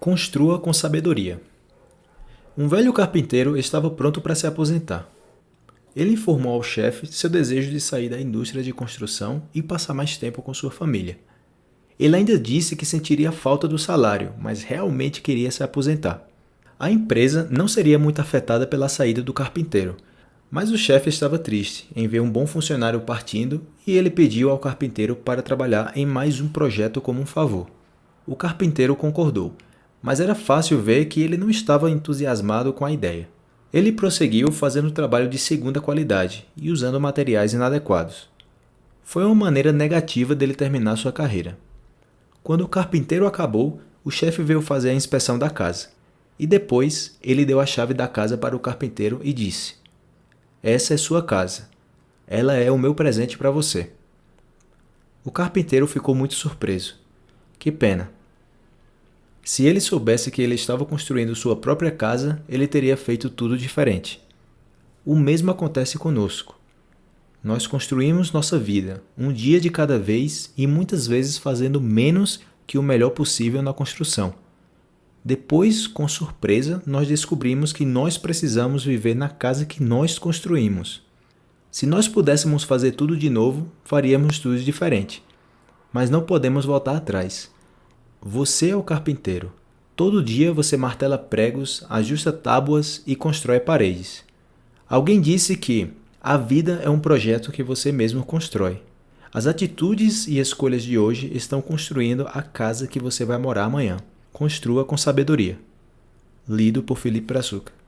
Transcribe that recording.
Construa com sabedoria. Um velho carpinteiro estava pronto para se aposentar. Ele informou ao chefe seu desejo de sair da indústria de construção e passar mais tempo com sua família. Ele ainda disse que sentiria falta do salário, mas realmente queria se aposentar. A empresa não seria muito afetada pela saída do carpinteiro, mas o chefe estava triste em ver um bom funcionário partindo e ele pediu ao carpinteiro para trabalhar em mais um projeto como um favor. O carpinteiro concordou mas era fácil ver que ele não estava entusiasmado com a ideia. Ele prosseguiu fazendo trabalho de segunda qualidade e usando materiais inadequados. Foi uma maneira negativa dele terminar sua carreira. Quando o carpinteiro acabou, o chefe veio fazer a inspeção da casa. E depois, ele deu a chave da casa para o carpinteiro e disse, Essa é sua casa. Ela é o meu presente para você. O carpinteiro ficou muito surpreso. Que pena, se ele soubesse que ele estava construindo sua própria casa, ele teria feito tudo diferente. O mesmo acontece conosco. Nós construímos nossa vida, um dia de cada vez e muitas vezes fazendo menos que o melhor possível na construção. Depois, com surpresa, nós descobrimos que nós precisamos viver na casa que nós construímos. Se nós pudéssemos fazer tudo de novo, faríamos tudo diferente. Mas não podemos voltar atrás. Você é o carpinteiro. Todo dia você martela pregos, ajusta tábuas e constrói paredes. Alguém disse que a vida é um projeto que você mesmo constrói. As atitudes e escolhas de hoje estão construindo a casa que você vai morar amanhã. Construa com sabedoria. Lido por Felipe Brazuca.